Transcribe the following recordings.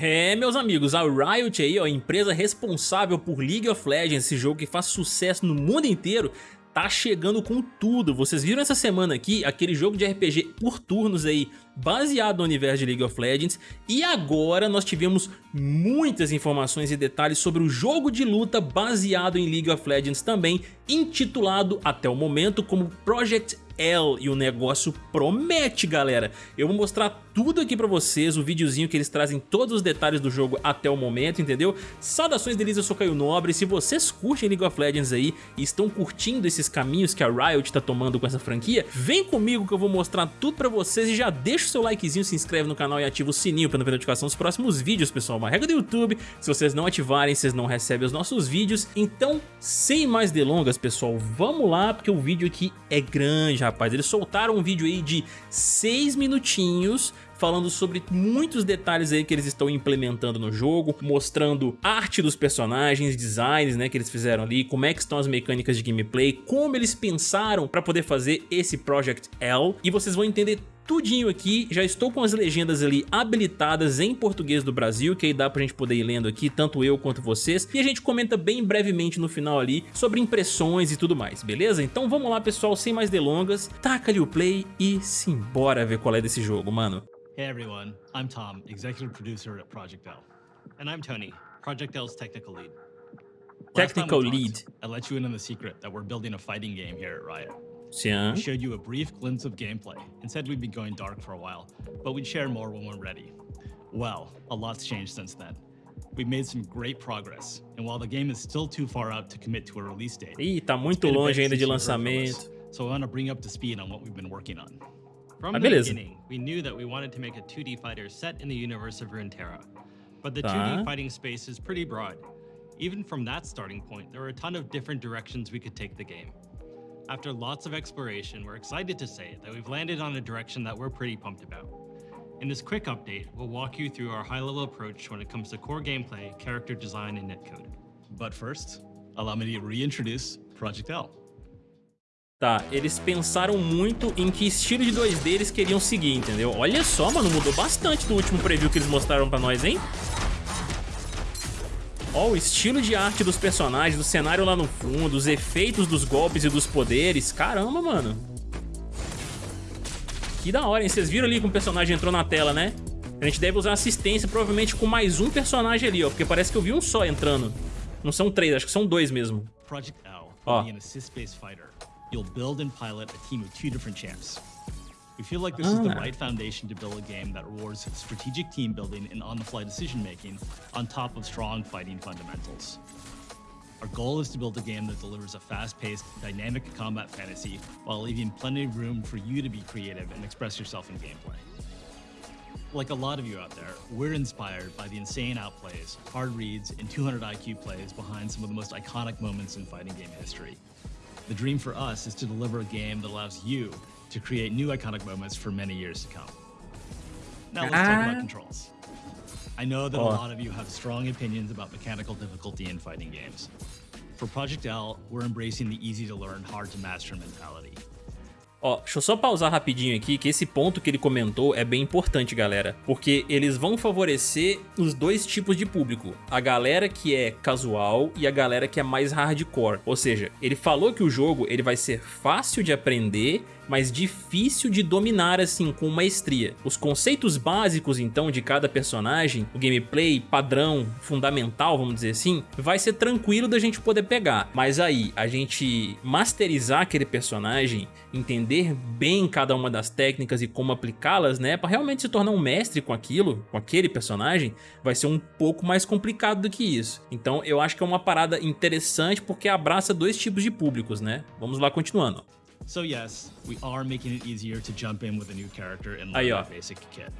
É, meus amigos, a Riot aí, ó, a empresa responsável por League of Legends, esse jogo que faz sucesso no mundo inteiro, tá chegando com tudo. Vocês viram essa semana aqui aquele jogo de RPG por turnos aí, baseado no universo de League of Legends, e agora nós tivemos muitas informações e detalhes sobre o jogo de luta baseado em League of Legends também, intitulado até o momento como Project L e o negócio promete, galera. Eu vou mostrar tudo aqui pra vocês, o videozinho que eles trazem todos os detalhes do jogo até o momento, entendeu? Saudações deles, eu sou Caio Nobre, se vocês curtem League of Legends aí e estão curtindo esses caminhos que a Riot tá tomando com essa franquia, vem comigo que eu vou mostrar tudo pra vocês e já deixa o seu likezinho, se inscreve no canal e ativa o sininho pra não ver notificação dos próximos vídeos, pessoal. Uma regra do YouTube, se vocês não ativarem, vocês não recebem os nossos vídeos. Então, sem mais delongas, pessoal, vamos lá, porque o vídeo aqui é grande, rapaz. Eles soltaram um vídeo aí de 6 minutinhos falando sobre muitos detalhes aí que eles estão implementando no jogo, mostrando arte dos personagens, designs né, que eles fizeram ali, como é que estão as mecânicas de gameplay, como eles pensaram para poder fazer esse Project L, e vocês vão entender tudinho aqui, já estou com as legendas ali habilitadas em português do Brasil, que aí dá pra gente poder ir lendo aqui, tanto eu quanto vocês, e a gente comenta bem brevemente no final ali sobre impressões e tudo mais, beleza? Então vamos lá pessoal, sem mais delongas, taca ali o play e simbora ver qual é desse jogo, mano. Hey everyone, I'm Tom, executive producer at Project L. And I'm Tony, Project L's technical lead. Technical lead. Talked, I let you in on the secret that we're building a fighting game here at Riot. Yeah. We showed you a brief glimpse of gameplay and said we'd be going dark for a while, but we'd share more when we're ready. Well, a lot's changed since then. We've made some great progress, and while the game is still too far out to commit to a release date, Ih, tá muito longe ainda de lançamento. so I want to bring up to speed on what we've been working on. From Ah, the beleza. beginning, we knew that we wanted to make a 2D fighter set in the universe of Runeterra. But the Tá. 2D fighting space is pretty broad. Even from that starting point, there were a ton of different directions we could take the game. After lots of exploration, we're excited to say that we've landed on a direction that we're pretty pumped about. In this quick update, we'll walk you through our high-level approach when it comes to core gameplay, character design, and netcode. But first, allow me to reintroduce Project L. Tá, eles pensaram muito em que estilo de 2D eles queriam seguir, entendeu? Olha só, mano, mudou bastante do último preview que eles mostraram pra nós, hein? Ó, o estilo de arte dos personagens, do cenário lá no fundo, os efeitos dos golpes e dos poderes. Caramba, mano. Que da hora, hein? Vocês viram ali que um personagem entrou na tela, né? A gente deve usar assistência provavelmente com mais um personagem ali, ó. Porque parece que eu vi um só entrando. Não são três, acho que são dois mesmo. Project L will be an assist-based fighter. You'll build and pilot a team of two different champs. We feel like this is the Ah. right foundation to build a game that rewards strategic team building and on-the-fly decision-making on top of strong fighting fundamentals. Our goal is to build a game that delivers a fast-paced, dynamic combat fantasy while leaving plenty of room for you to be creative and express yourself in gameplay. Like a lot of you out there, we're inspired by the insane outplays, hard reads, and 200 IQ plays behind some of the most iconic moments in fighting game history. The dream for us is to deliver a game that allows you to create new iconic moments for many years to come. Now let's talk Ah. about controls. I know that Oh. a lot of you have strong opinions about mechanical difficulty in fighting games. For Project L, we're embracing the easy to learn, hard to master mentality. Ó, deixa eu só pausar rapidinho aqui, que esse ponto que ele comentou é bem importante, galera. Porque eles vão favorecer os dois tipos de público. A galera que é casual e a galera que é mais hardcore. Ou seja, ele falou que o jogo ele vai ser fácil de aprender, mas difícil de dominar assim com maestria. Os conceitos básicos então de cada personagem, o gameplay padrão, fundamental, vamos dizer assim, vai ser tranquilo da gente poder pegar. Mas aí, a gente masterizar aquele personagem, entender bem cada uma das técnicas e como aplicá-las, né, para realmente se tornar um mestre com aquilo, com aquele personagem, vai ser um pouco mais complicado do que isso. Então, eu acho que é uma parada interessante porque abraça dois tipos de públicos, né? Vamos lá continuando. So yes, we are making it easier to jump in with a new character and Aí, learn ó. basic kit.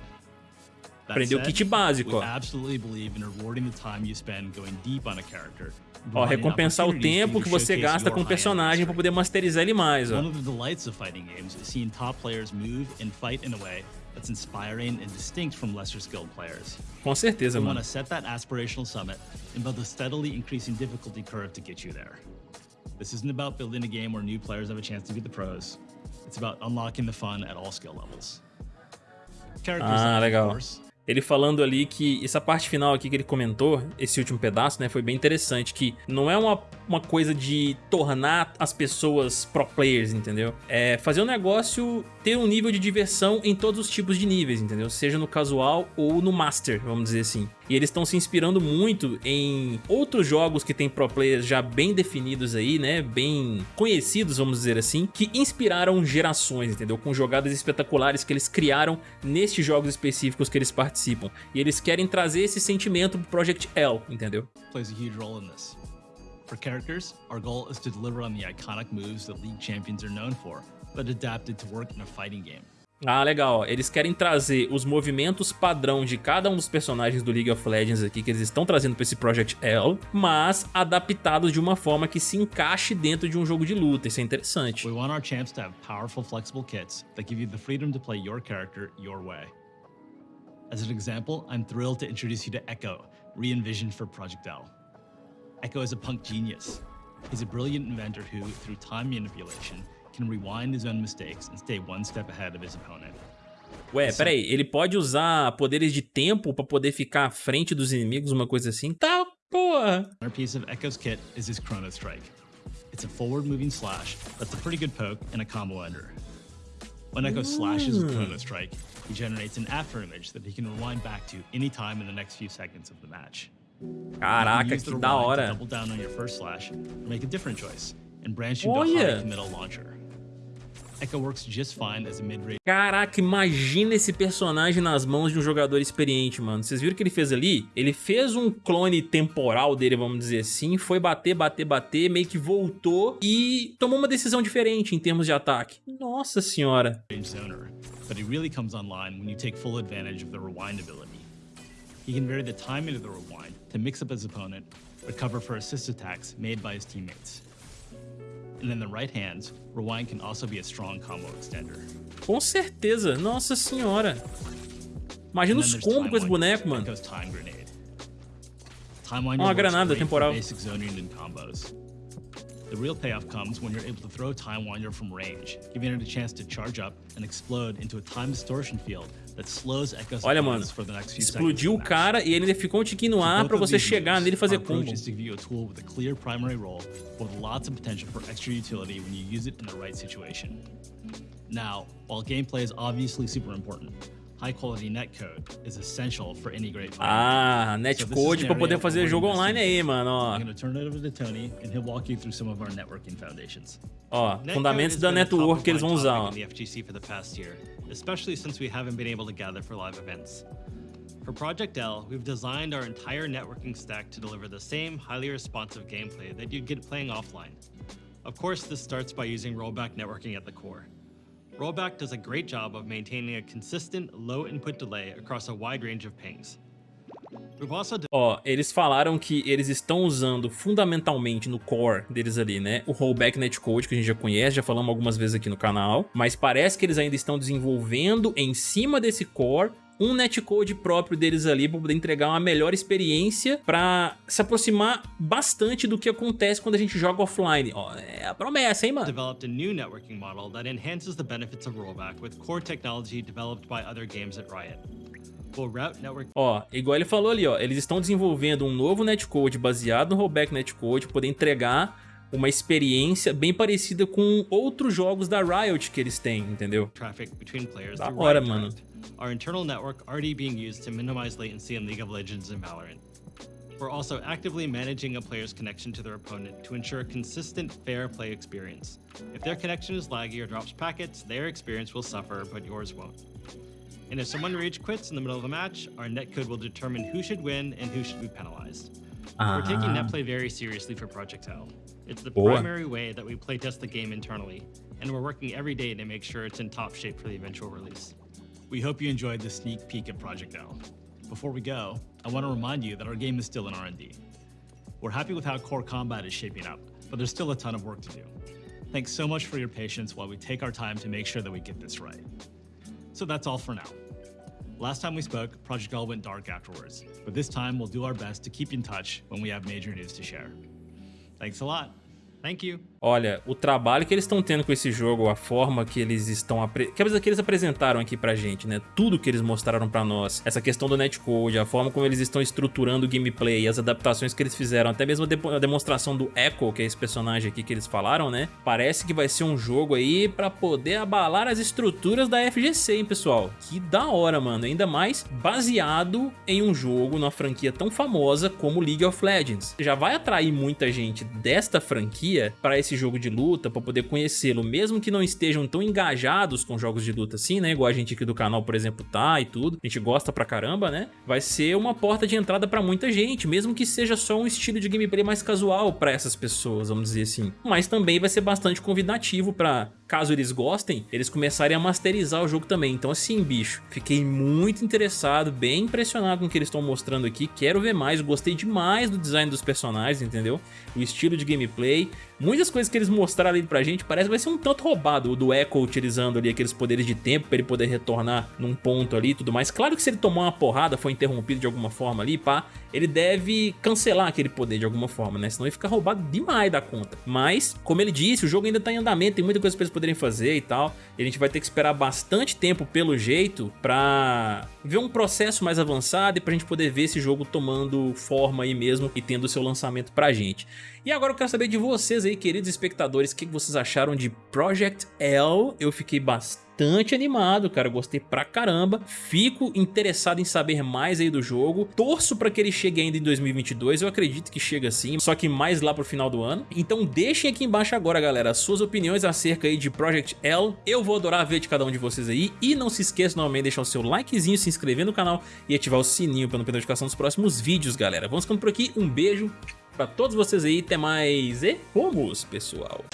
That Aprendeu o kit básico, we absolutely believe in rewarding the time you spend going deep on a character. Ó, recompensar o tempo que você gasta com o personagem para poder masterizar ele mais, ó. One of the delights of fighting games is seeing top players move and fight in a way that's inspiring and distinct from lesser skilled players. Com certeza, We want mano. to set that aspirational summit and build a steadily increasing difficulty curve to get you there. This isn't about building a game where new players have a chance to be the pros. It's about unlocking the fun at all skill levels. Character Ah, legal. Ele falando ali que essa parte final aqui que ele comentou, esse último pedaço, né, foi bem interessante, que não é uma, uma coisa de tornar as pessoas pro players, entendeu? É fazer o um negócio ter um nível de diversão em todos os tipos de níveis, entendeu? Seja no casual ou no master, vamos dizer assim. E eles estão se inspirando muito em outros jogos que tem pro players já bem definidos aí, né? Bem conhecidos, vamos dizer assim, que inspiraram gerações, entendeu? Com jogadas espetaculares que eles criaram nestes jogos específicos que eles participam. E eles querem trazer esse sentimento pro Project L, entendeu? Plays a huge role in this. For characters, our goal is to deliver on the iconic moves that League champions are known for, but adapted to work in a fighting game. Ah, legal. Eles querem trazer os movimentos padrão de cada um dos personagens do League of Legends aqui, que eles estão trazendo para esse Project L, mas adaptados de uma forma que se encaixe dentro de um jogo de luta. Isso é interessante. We want our champs to have powerful, flexible kits that give you the freedom to play your character your way. As an example, I'm thrilled to introduce you to Echo, re-envisioned for Project L. Echo is a punk genius. He's a brilliant inventor who, through time manipulation, can rewind his own mistakes and stay one step ahead of his opponent. Ué, peraí, ele pode usar poderes de tempo pra poder ficar à frente dos inimigos, uma coisa assim? Tá, porra! Another piece of Echo's kit is his Chrono Strike. It's a forward-moving slash that's a pretty good poke and a combo ender. When Echo slashes with Chrono hmm. Strike, he generates an after image that he can rewind back to any time in the next few seconds of the match. Caraca, que da hora. Double down on your first slash, make a different choice, and branch into Olha. a high committal launcher. Echo works just fine as a mid-range. Caraca, imagina esse personagem nas mãos de um jogador experiente, mano. Vocês viram o que ele fez ali? Ele fez um clone temporal dele, vamos dizer assim, foi bater, bater, bater, meio que voltou e tomou uma decisão diferente em termos de ataque. Nossa senhora. But he really comes online when you take full advantage of the rewind ability. He can vary the timing of the rewind to mix up his opponent, recover for assist attacks made by his teammates. And in the right hands, Rewind can also be a strong combo extender. Com certeza, nossa senhora. Imagina os combos com esse boneco, mano. Uma granada temporal. The real payoff comes when you're able to throw Time Winder from range, giving it a chance to charge up and explode into a time distortion field that slows Echo's Olha, mano, for the next few explodiu o cara e ele ainda ficou um tiquinho no ar pra você chegar nele e fazer combo. Is to give you a tool with a clear primary role with lots of potential for extra utility when you use it in the right situation. Now, while gameplay is obviously super important, high quality netcode is essential for any great Ah, netcode para poder fazer jogo online aí, mano, ó. I'm going to turn it over to Tony and he'll walk you through some of our networking foundations. Ó, fundamentos da network que eles vão usar, ó. especially since we haven't been able to gather for live events. For Project L, we've designed our entire networking stack to deliver the same highly responsive gameplay that you'd get playing offline. Of course, this starts by using rollback networking at the core. Rollback does a great job of maintaining a consistent low input delay across a wide range of pings. Ó, eles falaram que eles estão usando fundamentalmente no core deles ali, né? O rollback netcode que a gente já conhece, já falamos algumas vezes aqui no canal, mas parece que eles ainda estão desenvolvendo em cima desse core um netcode próprio deles ali para poder entregar uma melhor experiência para se aproximar bastante do que acontece quando a gente joga offline. Ó, é a promessa, hein, mano? Developed a new networking model that enhances the benefits of rollback with core technology developed by other games at Riot. Ó, igual ele falou ali, ó, eles estão desenvolvendo um novo netcode baseado no rollback netcode para poder entregar uma experiência bem parecida com outros jogos da Riot que eles têm, entendeu? Da hora, mano. Our internal network already being used to minimize latency in League of Legends and Valorant. We're also actively managing a player's connection to their opponent to ensure a consistent, fair play experience. If their connection is laggy or drops packets, their experience will suffer, but yours won't. And if someone rage quits in the middle of a match, our netcode will determine who should win and who should be penalized. Uh. We're taking netplay very seriously for Project L. It's the Boa. primary way that we playtest the game internally, and we're working every day to make sure it's in top shape for the eventual release. We hope you enjoyed the sneak peek at Project L. Before we go, I want to remind you that our game is still in R&D. We're happy with how core combat is shaping up, but there's still a ton of work to do. Thanks so much for your patience while we take our time to make sure that we get this right. So that's all for now. Last time we spoke, Project L went dark afterwards, but this time we'll do our best to keep in touch when we have major news to share. Thanks a lot. Thank you. Olha, o trabalho que eles estão tendo com esse jogo, a forma que eles estão... Que eles apresentaram aqui pra gente, né? Tudo que eles mostraram pra nós. Essa questão do netcode, a forma como eles estão estruturando o gameplay, as adaptações que eles fizeram, até mesmo a demonstração do Echo, que é esse personagem aqui que eles falaram, né? Parece que vai ser um jogo aí pra poder abalar as estruturas da FGC, hein, pessoal? Que da hora, mano. Ainda mais baseado em um jogo, numa franquia tão famosa como League of Legends. Já vai atrair muita gente desta franquia pra esse jogo de luta, pra poder conhecê-lo, mesmo que não estejam tão engajados com jogos de luta assim, né? Igual a gente aqui do canal, por exemplo, tá e tudo. A gente gosta pra caramba, né? Vai ser uma porta de entrada pra muita gente, mesmo que seja só um estilo de gameplay mais casual pra essas pessoas, vamos dizer assim. Mas também vai ser bastante convidativo pra caso eles gostem, eles começarem a masterizar o jogo também. Então assim, bicho, fiquei muito interessado, bem impressionado com o que eles estão mostrando aqui. Quero ver mais, gostei demais do design dos personagens, entendeu? O estilo de gameplay. Muitas coisas que eles mostraram ali pra gente parece que vai ser um tanto roubado. O do Echo utilizando ali aqueles poderes de tempo pra ele poder retornar num ponto ali e tudo mais. Claro que se ele tomar uma porrada, foi interrompido de alguma forma ali, pá, ele deve cancelar aquele poder de alguma forma, né? Senão ele fica roubado demais da conta. Mas, como ele disse, o jogo ainda tá em andamento, tem muita coisa pra eles poderem fazer e tal. E a gente vai ter que esperar bastante tempo, pelo jeito, pra ver um processo mais avançado e pra gente poder ver esse jogo tomando forma aí mesmo e tendo seu lançamento pra gente. E agora eu quero saber de vocês aí, queridos espectadores, o que vocês acharam de Project L? Eu fiquei bastante bastante animado, cara, gostei pra caramba. Fico interessado em saber mais aí do jogo. Torço pra que ele chegue ainda em 2022, eu acredito que chega sim, só que mais lá pro final do ano. Então deixem aqui embaixo agora, galera, as suas opiniões acerca aí de Project L. Eu vou adorar ver de cada um de vocês aí. E não se esqueça novamente de deixar o seu likezinho, se inscrever no canal e ativar o sininho para não perder notificação dos próximos vídeos, galera. Vamos ficando por aqui, um beijo pra todos vocês aí, até mais e fomos, pessoal!